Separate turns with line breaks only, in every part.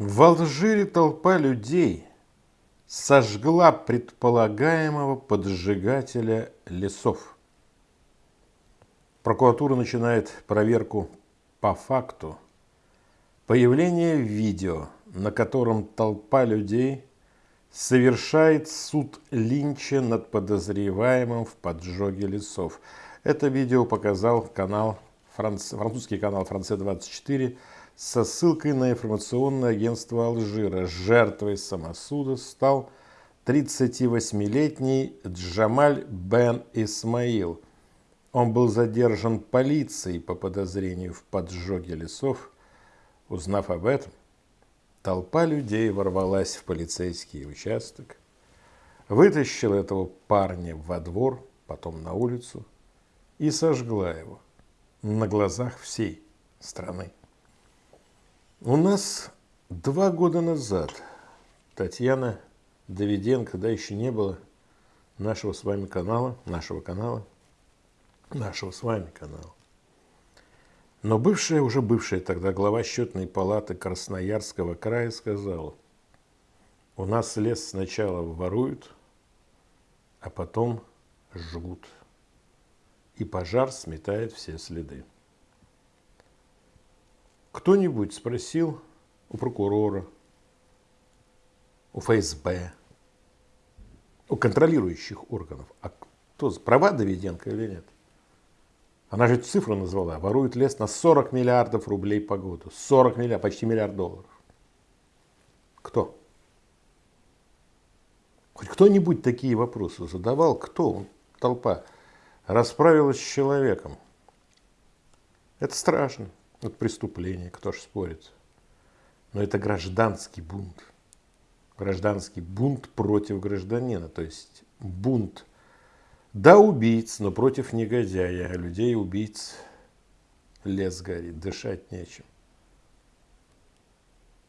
В Алжире толпа людей сожгла предполагаемого поджигателя лесов. Прокуратура начинает проверку по факту появления видео, на котором толпа людей совершает суд Линча над подозреваемым в поджоге лесов. Это видео показал канал, французский канал «Франция-24» со ссылкой на информационное агентство Алжира. Жертвой самосуда стал 38-летний Джамаль Бен Исмаил. Он был задержан полицией по подозрению в поджоге лесов. Узнав об этом, толпа людей ворвалась в полицейский участок, вытащила этого парня во двор, потом на улицу и сожгла его на глазах всей страны. У нас два года назад Татьяна Давиденко, да еще не было нашего с вами канала, нашего канала, нашего с вами канала. Но бывшая, уже бывшая тогда глава счетной палаты Красноярского края сказала, у нас лес сначала воруют, а потом жгут. И пожар сметает все следы. Кто-нибудь спросил у прокурора, у ФСБ, у контролирующих органов, а кто, права Давиденко или нет? Она же цифру назвала, ворует лес на 40 миллиардов рублей по году. 40 миллиардов, почти миллиард долларов. Кто? Хоть кто-нибудь такие вопросы задавал? Кто? Толпа расправилась с человеком. Это страшно. Это преступление, кто ж спорит. Но это гражданский бунт. Гражданский бунт против гражданина. То есть бунт, да, убийц, но против негодяя. А людей убийц лес горит, дышать нечем.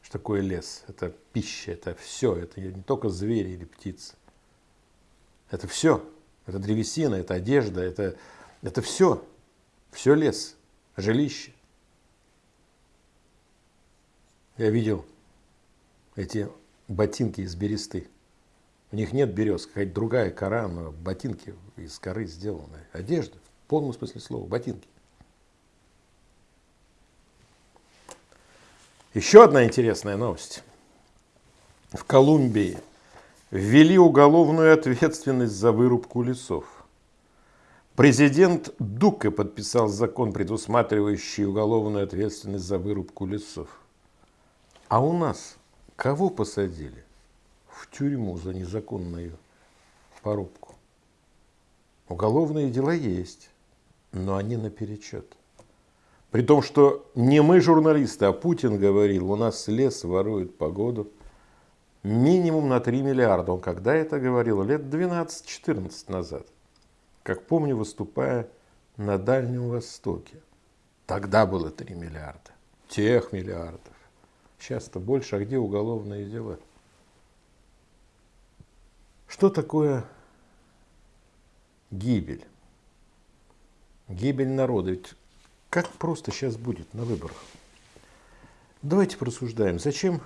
Что такое лес? Это пища, это все. Это не только звери или птицы. Это все. Это древесина, это одежда, это, это все. Все лес, жилище. Я видел эти ботинки из бересты. У них нет берез, какая-то другая кора, но ботинки из коры сделаны. Одежда, в полном смысле слова, ботинки. Еще одна интересная новость. В Колумбии ввели уголовную ответственность за вырубку лесов. Президент Дука подписал закон, предусматривающий уголовную ответственность за вырубку лесов. А у нас кого посадили в тюрьму за незаконную порубку? Уголовные дела есть, но они наперечет. При том, что не мы журналисты, а Путин говорил, у нас лес ворует погоду минимум на 3 миллиарда. Он когда это говорил? Лет 12-14 назад. Как помню, выступая на Дальнем Востоке. Тогда было 3 миллиарда. Тех миллиардов. Часто больше, а где уголовные дела? Что такое гибель? Гибель народа. Ведь как просто сейчас будет на выборах? Давайте порассуждаем. Зачем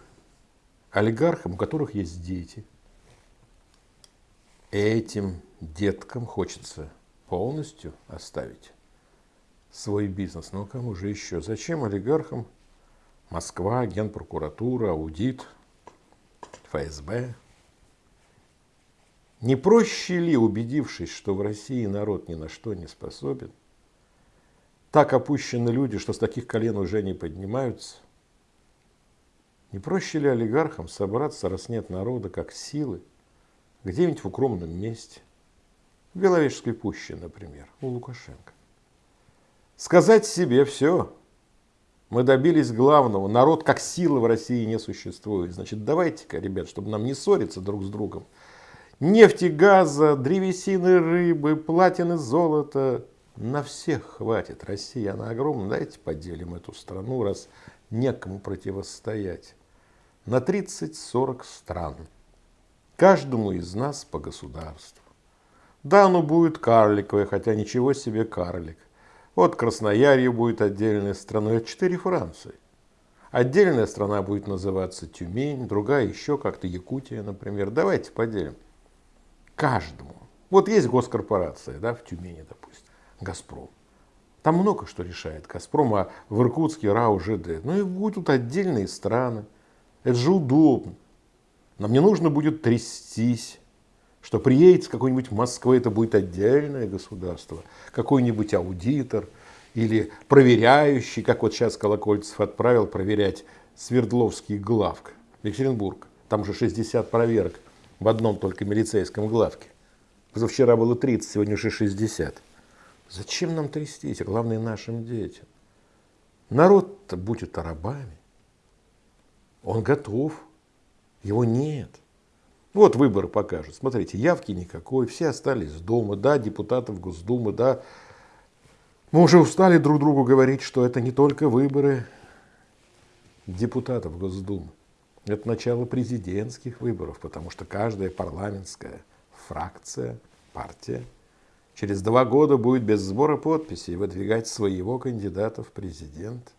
олигархам, у которых есть дети, этим деткам хочется полностью оставить свой бизнес? Ну, кому же еще? Зачем олигархам Москва, Генпрокуратура, аудит, ФСБ. Не проще ли, убедившись, что в России народ ни на что не способен, так опущены люди, что с таких колен уже не поднимаются, не проще ли олигархам собраться, раз нет народа, как силы, где-нибудь в укромном месте, в Беловежской пуще, например, у Лукашенко? Сказать себе все, мы добились главного. Народ как сила в России не существует. Значит, давайте-ка, ребят, чтобы нам не ссориться друг с другом. Нефти, газа, древесины, рыбы, платины, золота. На всех хватит. Россия, она огромна. Давайте поделим эту страну, раз некому противостоять. На 30-40 стран. Каждому из нас по государству. Да, оно будет карликовое, хотя ничего себе карлик. Вот Красноярье будет отдельной страной, это четыре Франции. Отдельная страна будет называться Тюмень, другая еще как-то Якутия, например. Давайте поделим. Каждому. Вот есть госкорпорация, да, в Тюмени, допустим, Газпром. Там много что решает Газпром, а в Иркутске РАО ЖД. Ну и будут отдельные страны. Это же удобно. Нам не нужно будет трястись, что приедет с какой-нибудь Москвы, это будет отдельное государство, какой-нибудь аудитор или проверяющий, как вот сейчас Колокольцев отправил проверять Свердловский главк, Екатеринбург. Там уже 60 проверок в одном только милицейском главке. Позавчера было 30, сегодня уже 60. Зачем нам трястись, а главное нашим детям? Народ-то будет рабами. Он готов, его нет. Вот выборы покажут. Смотрите, явки никакой, все остались дома, да, депутатов Госдумы, да. Мы уже устали друг другу говорить, что это не только выборы депутатов Госдумы. Это начало президентских выборов, потому что каждая парламентская фракция, партия – через два года будет без сбора подписей выдвигать своего кандидата в президент.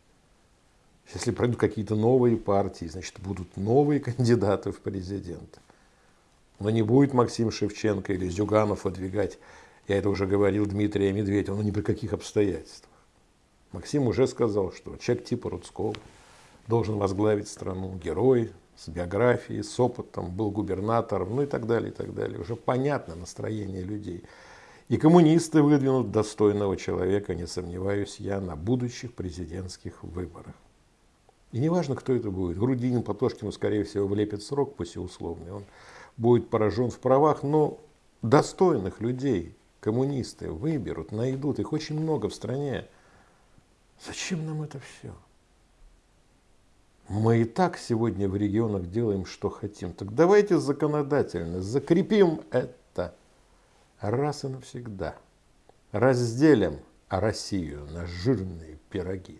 Если пройдут какие-то новые партии, значит, будут новые кандидаты в президент. Но не будет Максим Шевченко или Зюганов выдвигать, я это уже говорил, Дмитрия Медведева, но ни при каких обстоятельствах. Максим уже сказал, что человек типа Рудского должен возглавить страну, герой с биографией, с опытом, был губернатором, ну и так далее, и так далее. Уже понятно настроение людей. И коммунисты выдвинут достойного человека, не сомневаюсь я, на будущих президентских выборах. И неважно, кто это будет. Грудинин Платошкину, скорее всего, влепит срок, пусть и условный. Он будет поражен в правах, но достойных людей коммунисты выберут, найдут. Их очень много в стране. Зачем нам это все? Мы и так сегодня в регионах делаем, что хотим. Так давайте законодательно закрепим это раз и навсегда разделим Россию на жирные пироги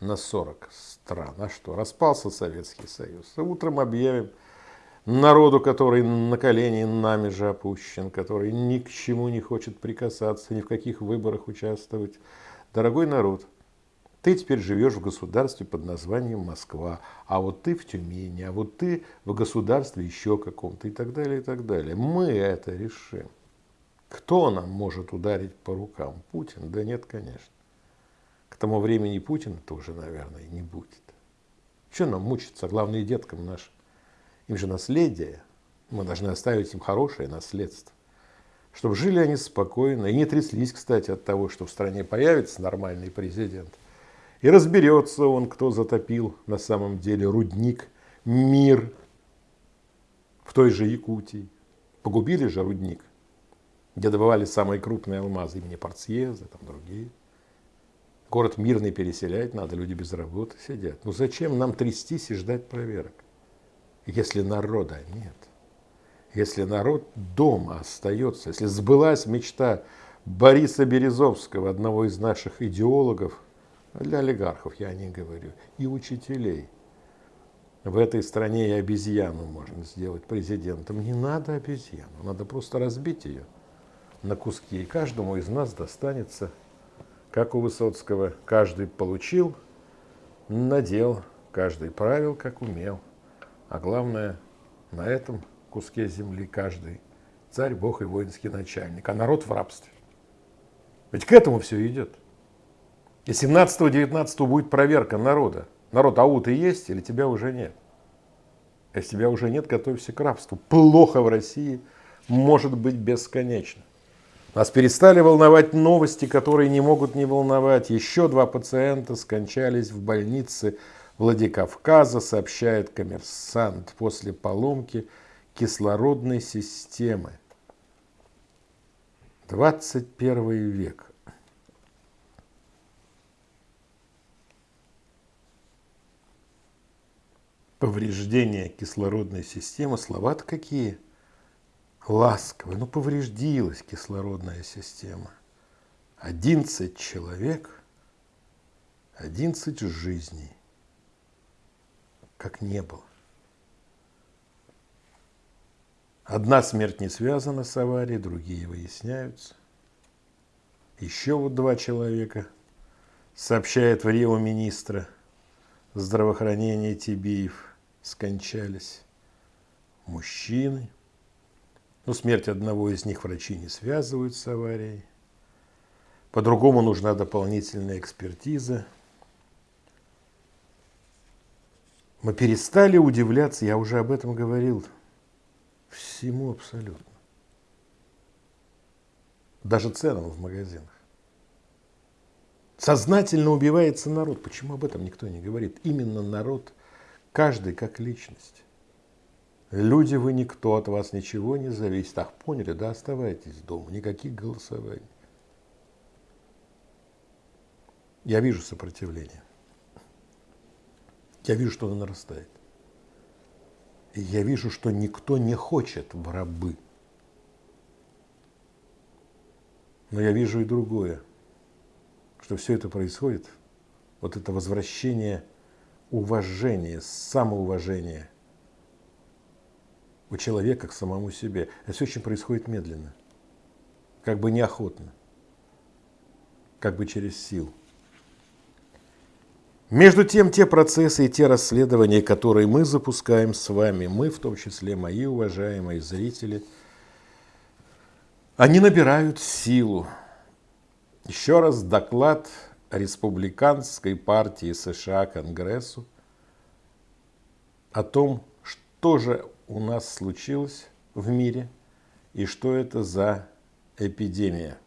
на 40 стран. А что, распался Советский Союз. Утром объявим народу, который на колени нами же опущен, который ни к чему не хочет прикасаться, ни в каких выборах участвовать. Дорогой народ, ты теперь живешь в государстве под названием Москва, а вот ты в Тюмени, а вот ты в государстве еще каком-то и так далее, и так далее. Мы это решим. Кто нам может ударить по рукам? Путин? Да нет, конечно. К тому времени Путина тоже, наверное, не будет. Что нам мучиться? Главное, деткам нашим. Им же наследие. Мы должны оставить им хорошее наследство. Чтобы жили они спокойно и не тряслись, кстати, от того, что в стране появится нормальный президент. И разберется он, кто затопил на самом деле рудник, мир в той же Якутии. Погубили же рудник где добывали самые крупные алмазы имени Парцьеза, там другие. Город мирный переселять надо, люди без работы сидят. Ну зачем нам трястись и ждать проверок, если народа нет? Если народ дома остается, если сбылась мечта Бориса Березовского, одного из наших идеологов, для олигархов я не говорю, и учителей. В этой стране и обезьяну можно сделать президентом. Не надо обезьяну, надо просто разбить ее на куски. И каждому из нас достанется, как у Высоцкого, каждый получил, надел, каждый правил, как умел. А главное, на этом куске земли каждый царь, бог и воинский начальник, а народ в рабстве. Ведь к этому все идет. И 17-19 будет проверка народа. Народ, ау ты есть или тебя уже нет? Если тебя уже нет, готовься к рабству. Плохо в России может быть бесконечно. Нас перестали волновать новости, которые не могут не волновать. Еще два пациента скончались в больнице Владикавказа, сообщает коммерсант, после поломки кислородной системы. 21 век. Повреждение кислородной системы. Слова-то какие? ласковый, но повредилась кислородная система. 11 человек, 11 жизней, как не было. Одна смерть не связана с аварией, другие выясняются. Еще вот два человека, сообщает в Рио министра, здравоохранения Тибиев скончались. Мужчины. Ну, смерть одного из них врачи не связывают с аварией. По-другому нужна дополнительная экспертиза. Мы перестали удивляться, я уже об этом говорил, всему абсолютно. Даже ценам в магазинах. Сознательно убивается народ. Почему об этом никто не говорит? Именно народ, каждый как личность. Люди вы никто, от вас ничего не зависит. Ах, поняли, да, оставайтесь дома, никаких голосований. Я вижу сопротивление. Я вижу, что оно нарастает. Я вижу, что никто не хочет в рабы. Но я вижу и другое, что все это происходит, вот это возвращение уважения, самоуважения у человека к самому себе. Это все очень происходит медленно, как бы неохотно, как бы через силу. Между тем, те процессы и те расследования, которые мы запускаем с вами, мы, в том числе мои уважаемые зрители, они набирают силу. Еще раз доклад республиканской партии США Конгрессу о том, что же у нас случилось в мире и что это за эпидемия.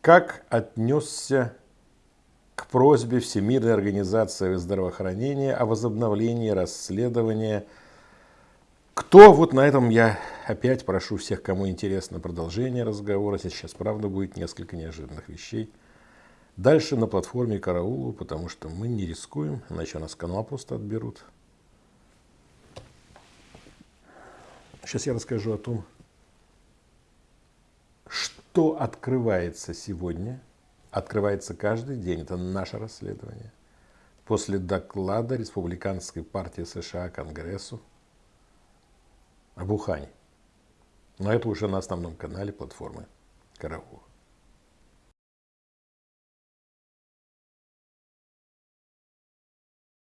Как отнесся к просьбе Всемирной организации здравоохранения о возобновлении расследования. Кто, вот на этом я опять прошу всех, кому интересно продолжение разговора, сейчас правда будет несколько неожиданных вещей. Дальше на платформе Караулу, потому что мы не рискуем, иначе у нас канал просто отберут. Сейчас я расскажу о том, что открывается сегодня – открывается каждый день. Это наше расследование. После доклада Республиканской партии США Конгрессу об Ухане. Но это уже на основном канале платформы Караул.